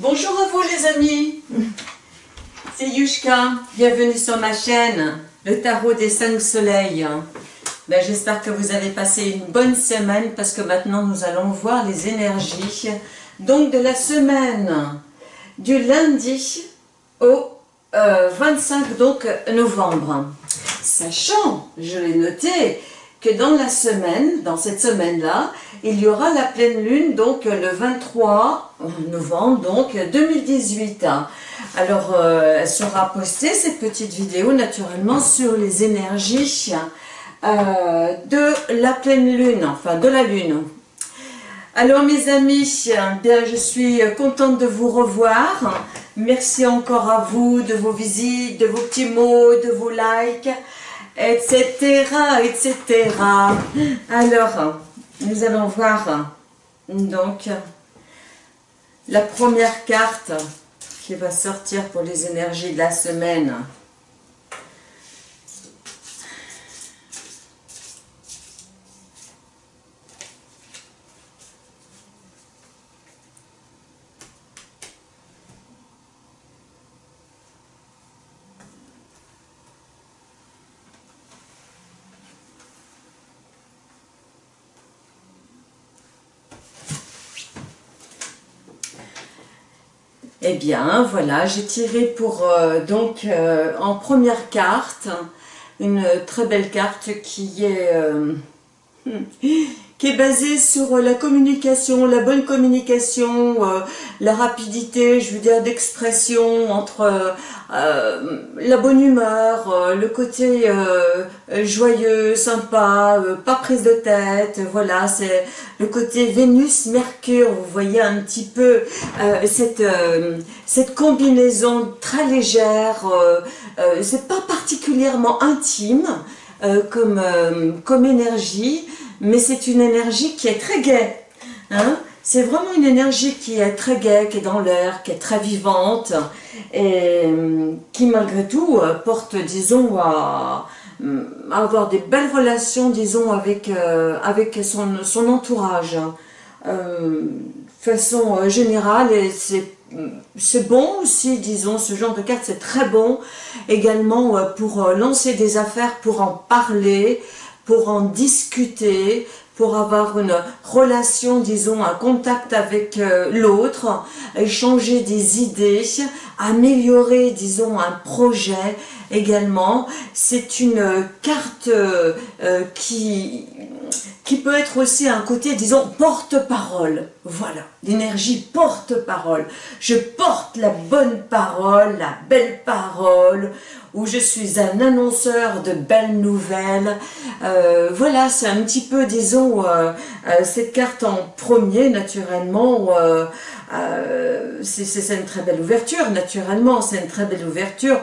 Bonjour à vous les amis, c'est Yushka, bienvenue sur ma chaîne, le tarot des cinq soleils. Ben, J'espère que vous avez passé une bonne semaine parce que maintenant nous allons voir les énergies donc de la semaine du lundi au 25 euh, donc, novembre. Sachant, je l'ai noté, que dans la semaine, dans cette semaine-là, il y aura la pleine lune, donc le 23 novembre, donc 2018. Alors, euh, elle sera postée, cette petite vidéo, naturellement, sur les énergies euh, de la pleine lune, enfin de la lune. Alors mes amis, bien je suis contente de vous revoir. Merci encore à vous de vos visites, de vos petits mots, de vos likes etc., etc. Alors, nous allons voir donc la première carte qui va sortir pour les énergies de la semaine. Eh bien, voilà, j'ai tiré pour, euh, donc, euh, en première carte, une très belle carte qui est, euh, qui est basée sur la communication, la bonne communication, la rapidité, je veux dire, d'expression entre la bonne humeur, le côté joyeux, sympa, pas prise de tête, voilà, c'est le côté Vénus-Mercure, vous voyez un petit peu cette, cette combinaison très légère, c'est pas particulièrement intime comme, comme énergie, mais c'est une énergie qui est très gaie. Hein c'est vraiment une énergie qui est très gaie, qui est dans l'air, qui est très vivante et qui malgré tout porte, disons, à, avoir des belles relations, disons, avec, euh, avec son, son entourage. Euh, façon générale, et c'est bon aussi, disons, ce genre de carte, c'est très bon également euh, pour lancer des affaires, pour en parler, pour en discuter, pour avoir une relation, disons, un contact avec euh, l'autre, échanger des idées, améliorer, disons, un projet également. C'est une carte euh, qui, qui peut être aussi un côté, disons, porte-parole. Voilà, l'énergie porte-parole. Je porte la bonne parole, la belle parole, où je suis un annonceur de belles nouvelles. Euh, voilà, c'est un petit peu, disons, euh, euh, cette carte en premier, naturellement, c'est une très belle ouverture, naturellement, c'est une très belle ouverture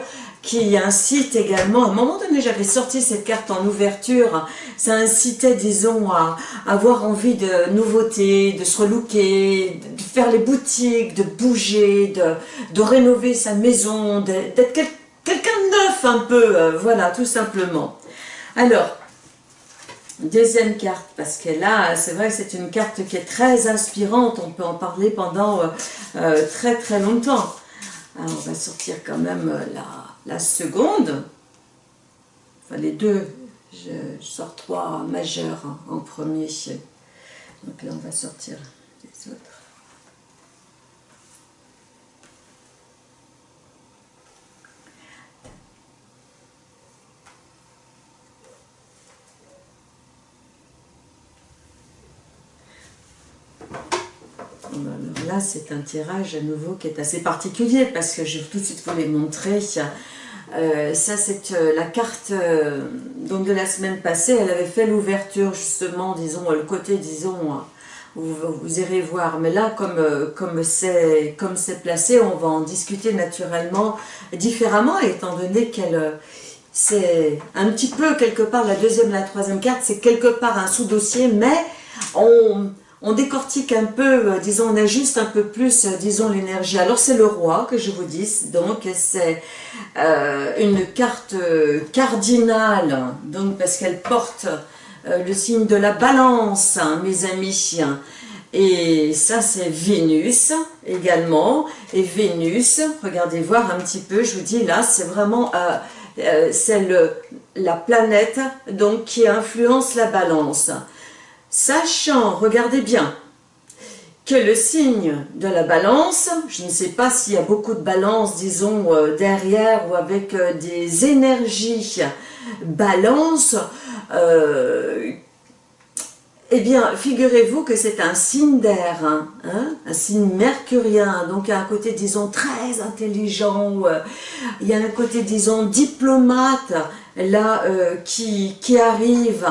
qui incite également, à un moment donné j'avais sorti cette carte en ouverture, ça incitait disons à avoir envie de nouveautés, de se relooker, de faire les boutiques, de bouger, de, rénover sa maison, d'être quelqu'un un peu, euh, voilà tout simplement. Alors, Deuxième carte, parce que là, c'est vrai c'est une carte qui est très inspirante, on peut en parler pendant euh, euh, très très longtemps. On va sortir quand même la, la seconde, enfin les deux, je, sors trois majeurs en premier. Donc là, on va sortir les autres. Alors là, c'est un tirage à nouveau qui est assez particulier parce que je vais tout de suite vous les montrer. Euh, ça, c'est euh, la carte euh, donc de la semaine passée. Elle avait fait l'ouverture, justement, disons, le côté, disons, vous, vous irez voir. Mais là, comme c'est comme placé, on va en discuter naturellement différemment, étant donné qu'elle c'est un petit peu quelque part, la deuxième la troisième carte, c'est quelque part un sous-dossier, mais on on décortique un peu, euh, disons, on ajuste un peu plus, euh, disons, l'énergie. Alors c'est le roi que je vous dis, donc c'est euh, une carte cardinale, donc parce qu'elle porte le signe de la balance, hein, mes amis. Et ça, c'est Vénus également. Et Vénus, regardez voir un petit peu, je vous dis là, c'est vraiment... La planète donc qui influence la balance. Sachant, regardez bien, que le signe de la balance, je ne sais pas s'il y a beaucoup de balance, disons, euh, derrière ou avec euh, des énergies balance, eh bien, figurez-vous que c'est un signe d'air, hein, hein, un signe mercurien, donc un côté, disons, très intelligent, euh, il y a un côté, disons, diplomate, là, euh, qui, arrive,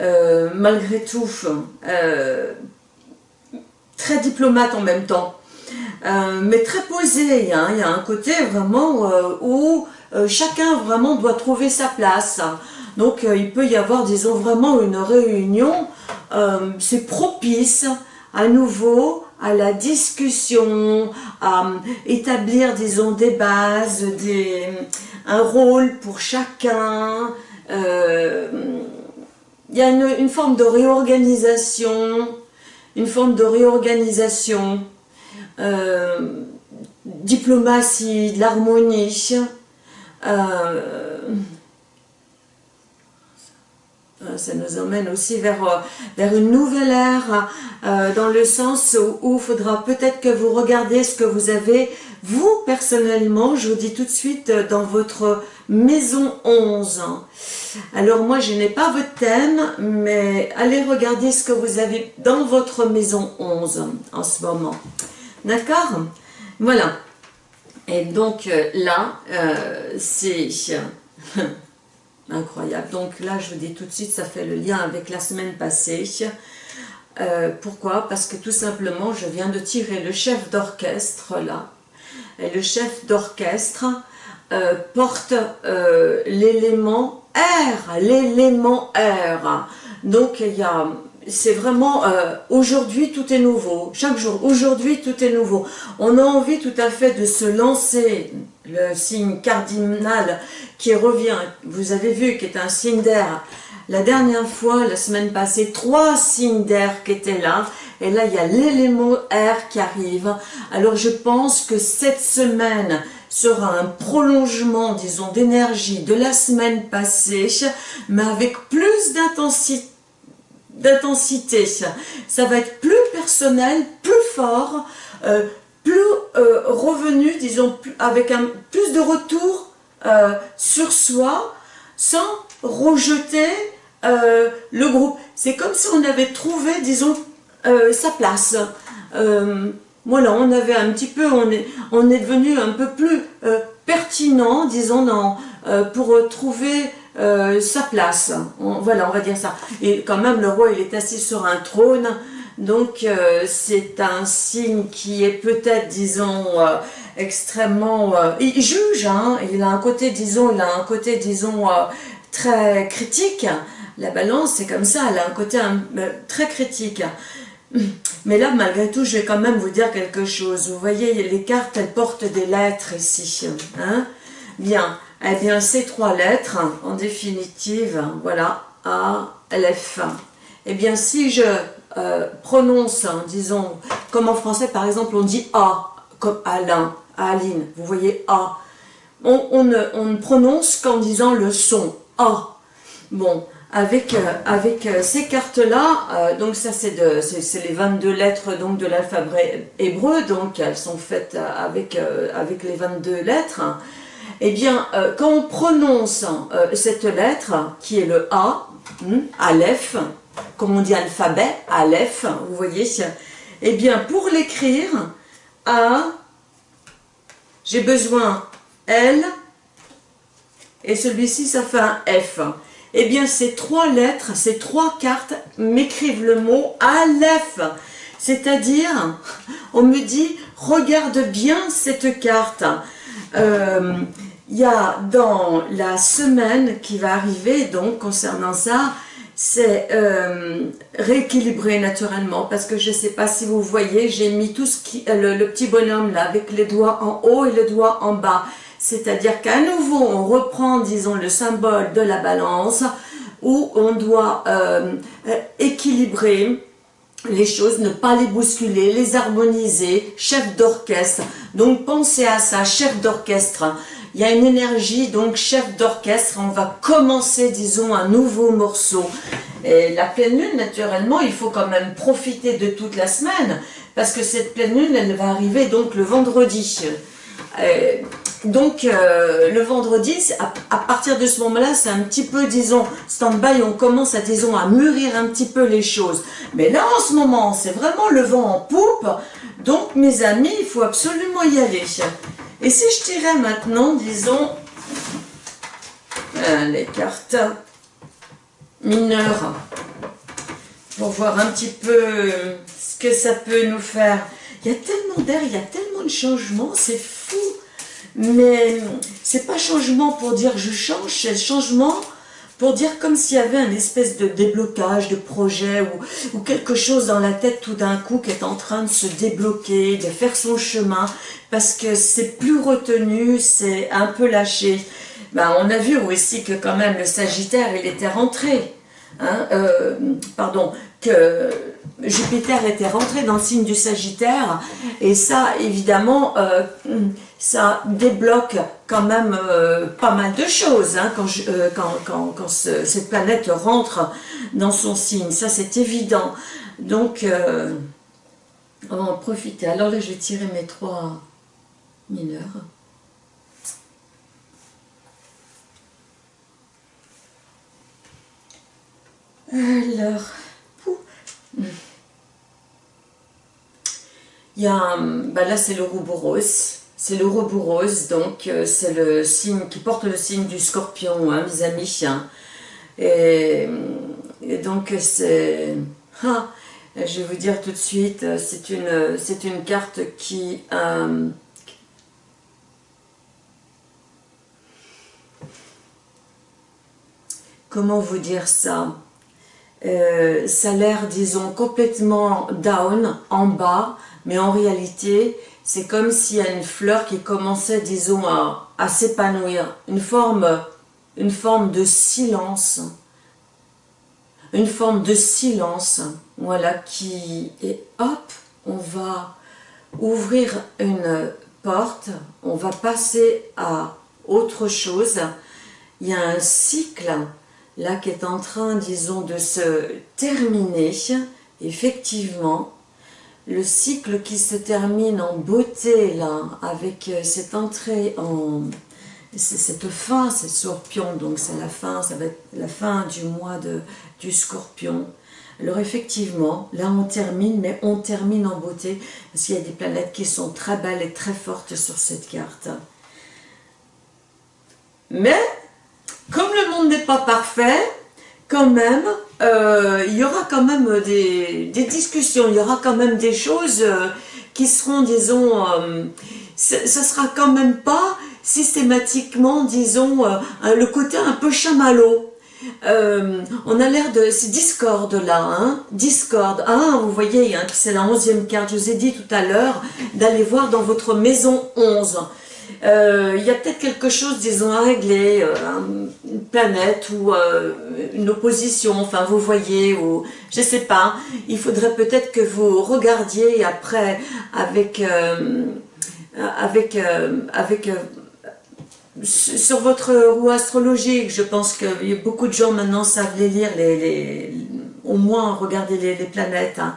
euh, malgré tout, très diplomate en même temps, mais très posé, hein, il y a un côté vraiment où chacun vraiment doit trouver sa place, donc il peut y avoir, disons, vraiment une réunion euh, c'est propice à nouveau à la discussion, à établir, disons, des bases, des, un rôle pour chacun. Euh, il y a une, forme de réorganisation, une forme de réorganisation, euh, diplomatie, de l'harmonie. Euh, ça nous emmène aussi vers, euh, vers une nouvelle ère, euh, dans le sens où il faudra peut-être que vous regardez ce que vous avez, vous personnellement, je vous dis tout de suite, dans votre maison 11. Alors moi, je n'ai pas votre thème, mais allez regarder ce que vous avez dans votre maison 11 en ce moment. D'accord? Voilà. Et donc là, c'est... Incroyable. Donc là, je vous dis tout de suite, ça fait le lien avec la semaine passée. Euh, pourquoi? Parce que tout simplement, je viens de tirer le chef d'orchestre là. Et le chef d'orchestre euh, porte euh, l'élément R, l'élément R. Donc il c'est vraiment euh, aujourd'hui tout est nouveau, chaque jour, aujourd'hui tout est nouveau. On a envie tout à fait de se lancer, le signe cardinal qui revient, vous avez vu, qui est un signe d'air. La dernière fois, la semaine passée, trois signes d'air qui étaient là, et là il y a l'élément air qui arrive. Alors je pense que cette semaine sera un prolongement, disons, d'énergie de la semaine passée, mais avec plus d'intensité. Ça va être plus personnel, plus fort, euh, plus euh, revenu, disons, avec un, plus de retour euh, sur soi, sans rejeter le groupe. C'est comme si on avait trouvé, disons, sa place. Voilà, on avait un petit peu, on est, devenu un peu plus pertinent, disons, dans, pour trouver euh, sa place. voilà, on va dire ça. Et quand même, le roi, il est assis sur un trône. Donc, euh, c'est un signe qui est peut-être, disons, euh, extrêmement... il juge, hein, il a un côté, disons, il a un côté, disons, très critique. La balance, c'est comme ça, elle a un côté très critique. Mais là, malgré tout, je vais quand même vous dire quelque chose. Vous voyez, les cartes, elles portent des lettres ici. Hein Bien. Eh bien, ces trois lettres, en définitive, voilà, A, L, F. Eh bien, si je euh, prononce, disons, comme en français, par exemple, on dit A, comme Alain, Aline, vous voyez A. On, ne, prononce qu'en disant le son, A. Bon, avec, euh, avec euh, ces cartes-là, donc ça c'est les 22 lettres donc, de l'alphabet hébreu, donc elles sont faites avec, avec les 22 lettres. Eh bien, euh, quand on prononce euh, cette lettre, qui est le A, hmm, Aleph, comme on dit alphabet, Aleph, vous voyez, eh bien, pour l'écrire, A, j'ai besoin L, et celui-ci, ça fait un F. Eh bien, ces trois lettres, ces trois cartes m'écrivent le mot Aleph. C'est-à-dire, on me dit, regarde bien cette carte. Euh, il y a dans la semaine qui va arriver, donc concernant ça, c'est euh, rééquilibré naturellement parce que je ne sais pas si vous voyez, j'ai mis tout ce qui, le, petit bonhomme là avec les doigts en haut et le doigt en bas. C'est-à-dire qu'à nouveau, on reprend, disons, le symbole de la balance où on doit euh, équilibrer les choses, ne pas les bousculer, les harmoniser, chef d'orchestre. Donc pensez à ça, chef d'orchestre. Il y a une énergie, donc chef d'orchestre, on va commencer, disons, un nouveau morceau. Et la pleine lune, naturellement, il faut quand même profiter de toute la semaine, parce que cette pleine lune, elle va arriver donc le vendredi. Euh, donc euh, le vendredi, à, partir de ce moment-là, c'est un petit peu, disons, stand-by, on commence à, disons, à mûrir un petit peu les choses. Mais là, en ce moment, c'est vraiment le vent en poupe, donc mes amis, il faut absolument y aller. Et si je tirais maintenant, disons, euh, les cartes mineures, pour voir un petit peu ce que ça peut nous faire. Il y a tellement d'air, il y a tellement de changements, c'est fou. Mais c'est pas changement pour dire je change, c'est changement pour dire comme s'il y avait un espèce de déblocage de projet ou, quelque chose dans la tête tout d'un coup qui est en train de se débloquer, de faire son chemin, parce que c'est plus retenu, c'est un peu lâché. Ben, on a vu aussi que quand même le Sagittaire, il était rentré. Hein, euh, pardon, que Jupiter était rentré dans le signe du Sagittaire, et ça, évidemment, euh, ça débloque quand même euh, pas mal de choses hein, quand, euh, cette planète rentre dans son signe, ça c'est évident. Donc, on va en profiter. Alors là, je vais tirer mes trois mineurs. Alors, il y a, bah là c'est le rose c'est le rose donc euh, c'est le signe qui porte le signe du scorpion, hein, mes amis. Hein. Et, donc c'est, ah, je vais vous dire tout de suite, c'est une, une carte qui, euh, comment vous dire ça? Euh, ça a l'air, disons, complètement down, en bas, mais en réalité, c'est comme s'il y a une fleur qui commençait, disons, à, à s'épanouir. Une forme, une forme de silence. Une forme de silence, voilà, qui... Et hop, on va ouvrir une porte, on va passer à autre chose. Il y a un cycle là qui est en train, disons, de se terminer, effectivement, le cycle qui se termine en beauté, là, avec euh, cette entrée en... cette fin, c'est scorpion, donc c'est la fin, ça va être la fin du mois de, du scorpion. Alors effectivement, là on termine, mais on termine en beauté, parce qu'il y a des planètes qui sont très belles et très fortes sur cette carte. Mais comme le monde n'est pas parfait, quand même, euh, il y aura quand même des, discussions, il y aura quand même des choses euh, qui seront, disons, euh, ce ne sera quand même pas systématiquement, disons, le côté un peu chamallow. on a l'air de... C'est Discord là, hein Discord. Ah, vous voyez, hein, c'est la onzième carte. Je vous ai dit tout à l'heure d'aller voir dans votre maison 11. Euh, il y a peut-être quelque chose, disons, à régler, euh, une planète ou euh, une opposition, enfin vous voyez, ou je sais pas, il faudrait peut-être que vous regardiez après avec sur votre roue astrologique, je pense que beaucoup de gens maintenant savent les lire, les, au moins regarder les, planètes, hein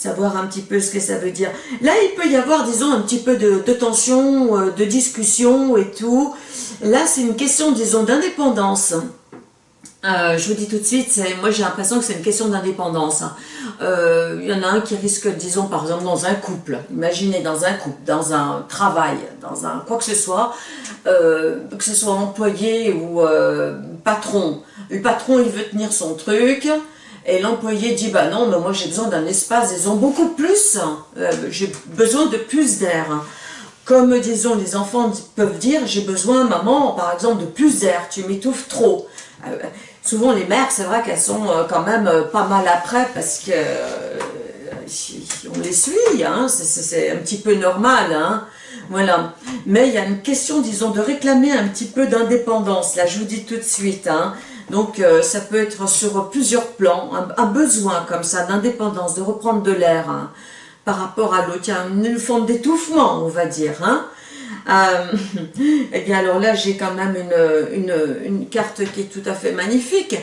savoir un petit peu ce que ça veut dire. Là, il peut y avoir, disons, un petit peu de, tension, euh, de discussion et tout. Là, c'est une question, disons, d'indépendance. Euh, je vous dis tout de suite, moi j'ai l'impression que c'est une question d'indépendance. Euh, il y en a un qui risque, disons par exemple dans un couple, imaginez dans un couple, dans un travail, dans un quoi que ce soit, que ce soit employé ou patron. Le patron il veut tenir son truc, et l'employé dit, bah non, mais moi j'ai besoin d'un espace, ils ont beaucoup plus, euh, j'ai besoin de plus d'air. Comme, disons, les enfants peuvent dire, j'ai besoin, maman, par exemple, de plus d'air, tu m'étouffes trop. Euh, souvent, les mères, c'est vrai qu'elles sont euh, quand même pas mal après, parce que on les suit, hein, c'est un petit peu normal, hein, voilà. Mais il y a une question, disons, de réclamer un petit peu d'indépendance, là, je vous dis tout de suite, hein, Donc ça peut être sur plusieurs plans, un, besoin comme ça d'indépendance, de reprendre de l'air hein, par rapport à l'autre. Il y a une forme d'étouffement, on va dire. Hein. et bien alors là, j'ai quand même une, une, une carte qui est tout à fait magnifique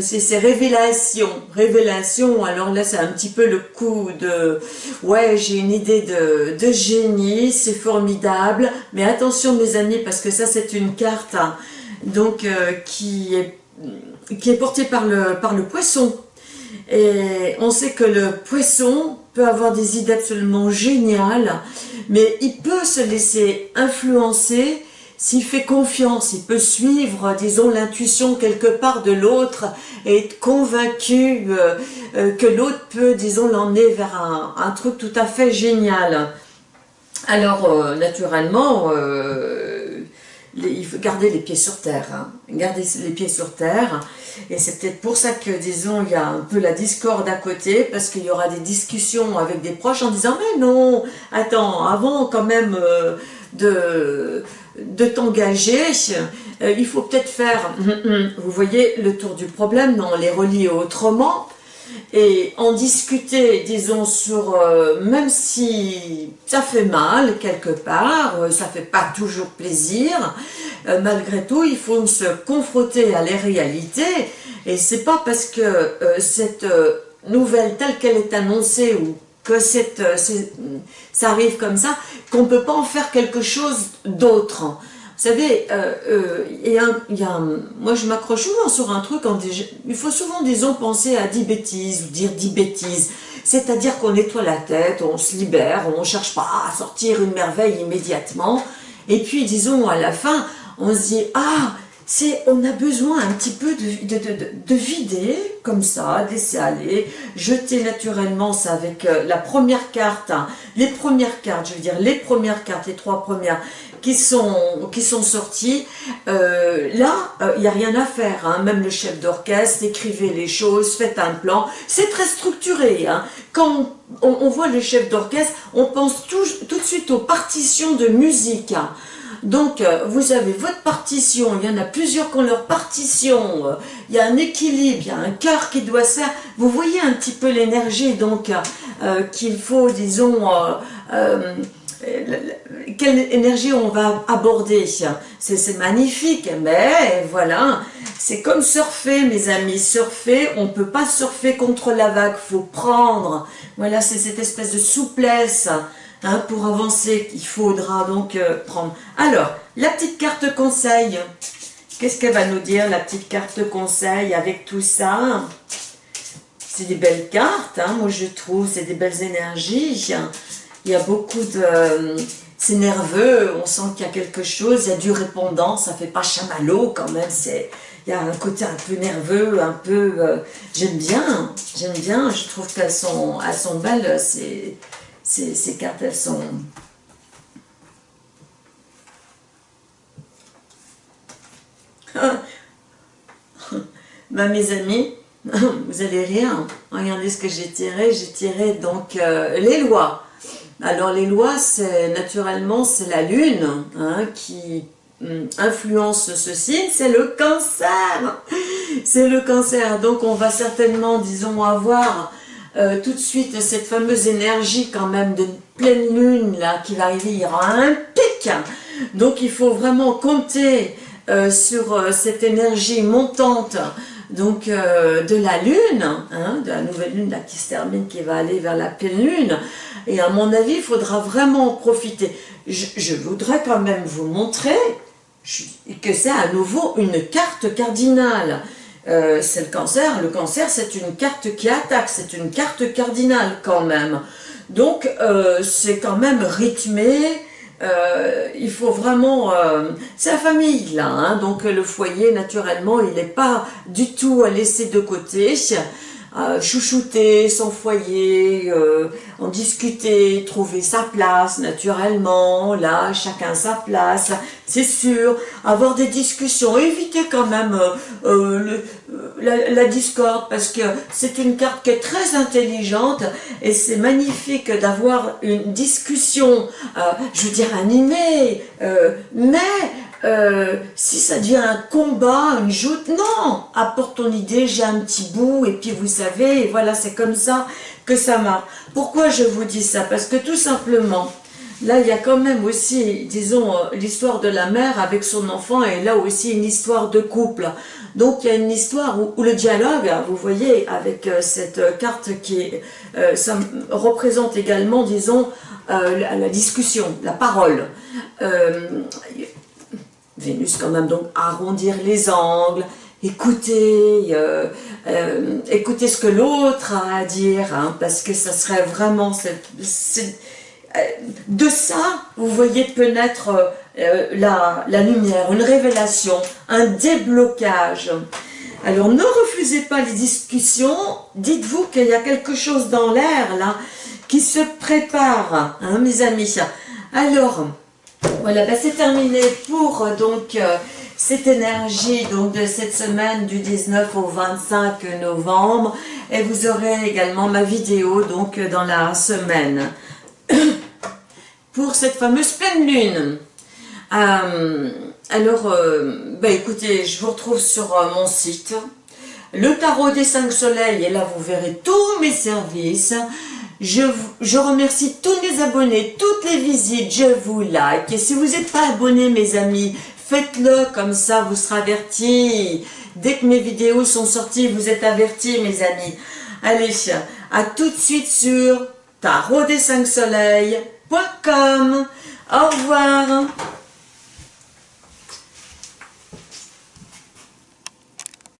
c'est révélation, révélation, alors là c'est un petit peu le coup de, ouais j'ai une idée de, de génie, c'est formidable, mais attention mes amis parce que ça c'est une carte hein, donc euh, qui, est, qui est le, par le poisson, et on sait que le poisson peut avoir des idées absolument géniales, mais il peut se laisser influencer s'il fait confiance, il peut suivre, disons, l'intuition quelque part de l'autre et être convaincu euh, euh, que l'autre peut, disons, l'emmener vers un, truc tout à fait génial. Alors, euh, naturellement, il faut garder les pieds sur terre, hein. garder les pieds sur terre, et c'est peut-être pour ça que, disons, il y a un peu la discorde à côté, parce qu'il y aura des discussions avec des proches en disant « mais non, attends, avant quand même de de t'engager, euh, il faut peut-être faire, vous voyez, le tour du problème, non, les relier autrement, et en discuter, disons, sur, euh, même si ça fait mal quelque part, euh, ça fait pas toujours plaisir, malgré tout, il faut se confronter à les réalités, et c'est pas parce que cette nouvelle telle qu'elle est annoncée ou que ça arrive comme ça, qu'on peut pas en faire quelque chose d'autre. Savez, euh, euh, y a, moi je m'accroche souvent sur un truc, il faut souvent, disons, penser à 10 bêtises, ou dire 10 bêtises. C'est-à-dire qu'on nettoie la tête, on se libère, on ne cherche pas à sortir une merveille immédiatement. Et puis, disons, à la fin, on se dit, ah, c'est on a besoin un petit peu de, vider, comme ça, laisser aller, jeter naturellement ça avec euh, la première carte, hein. les premières cartes, je veux dire les premières cartes, les trois premières qui sont, qui sont sorties, euh, là, euh, il n'y a rien à faire, hein. même le chef d'orchestre, écrivez les choses, faites un plan, c'est très structuré. Hein. Quand on, voit le chef d'orchestre, on pense tout de suite aux partitions de musique. Donc, euh, vous avez votre partition, il y en a plusieurs qui ont leur partition, euh, il y a un équilibre, il y a un cœur qui doit faire. Vous voyez un petit peu l'énergie, donc, euh, qu'il faut, disons, quelle énergie on va aborder. C'est magnifique, mais voilà, c'est comme surfer, mes amis. Surfer, on ne peut pas surfer contre la vague, faut prendre. Voilà, c'est cette espèce de souplesse Hein, pour avancer, il faudra donc euh, prendre. Alors, la petite carte conseil. Qu'est-ce qu'elle va nous dire, la petite carte conseil, avec tout ça? C'est des belles cartes, hein, moi je trouve, c'est des belles énergies. Il y a beaucoup de... c'est nerveux, on sent qu'il y a quelque chose, il y a du répondant, ça fait pas chamallow quand même, c'est... Il y a un côté un peu nerveux, un peu... Euh, j'aime bien, j'aime bien, je trouve qu'elles sont, sont belles, c'est ces, cartes, elles sont... bah, mes amis, vous allez rire, regardez ce que j'ai tiré, j'ai tiré donc euh, les lois. Alors les lois, c'est naturellement, c'est la lune hein, qui hum, influence ce signe, c'est le cancer. C'est le cancer, donc on va certainement, disons, avoir euh, tout de suite cette fameuse énergie quand même de pleine lune là qui va arriver, y aura un pic. Donc il faut vraiment compter euh, sur euh, cette énergie montante donc de la lune, hein, de la nouvelle lune là, qui se termine, qui va aller vers la pleine lune. Et à mon avis, il faudra vraiment en profiter. je voudrais quand même vous montrer que c'est à nouveau une carte cardinale. Euh, c'est le cancer. Le cancer, c'est une carte qui attaque, c'est une carte cardinale quand même. Donc, euh, c'est quand même rythmé, euh, il faut vraiment... c'est la famille, là, hein. donc le foyer, naturellement, il n'est pas du tout à laisser de côté chouchouter son foyer, euh, en discuter, trouver sa place naturellement, là, chacun sa place, c'est sûr, avoir des discussions, éviter quand même euh, euh, la, la, discorde, parce que c'est une carte qui est très intelligente, et c'est magnifique d'avoir une discussion, je veux dire animée, mais euh, si ça devient un combat, une joute, non, apporte ton idée, j'ai un petit bout, et puis vous savez, et voilà, c'est comme ça que ça marche. Pourquoi je vous dis ça? Parce que tout simplement, là, il y a quand même aussi, disons, euh, l'histoire de la mère avec son enfant, et là aussi une histoire de couple. Donc, il y a une histoire où, le dialogue, vous voyez, avec euh, cette carte qui ça représente également, disons, la, la, discussion, la parole. Vénus quand même, donc arrondir les angles, écouter, euh, euh, écouter ce que l'autre a à dire, hein, parce que ça serait vraiment... Euh, de ça, vous voyez peut naître la, la lumière, une révélation, un déblocage. Alors ne refusez pas les discussions, dites-vous qu'il y a quelque chose dans l'air là qui se prépare, hein, mes amis. Alors, voilà, bah, c'est terminé pour euh, donc euh, cette énergie donc de cette semaine du 19 au 25 novembre et vous aurez également ma vidéo donc dans la semaine pour cette fameuse pleine lune. Euh, alors, bah, écoutez, je vous retrouve sur mon site, le tarot des cinq soleils, et là vous verrez tous mes services. Je, remercie tous les abonnés, toutes les visites, je vous like. Et si vous n'êtes pas abonné, mes amis, faites-le, comme ça vous serez avertis. Dès que mes vidéos sont sorties, vous êtes avertis, mes amis. Allez, à tout de suite sur tarot des 5 soleils.com. Au revoir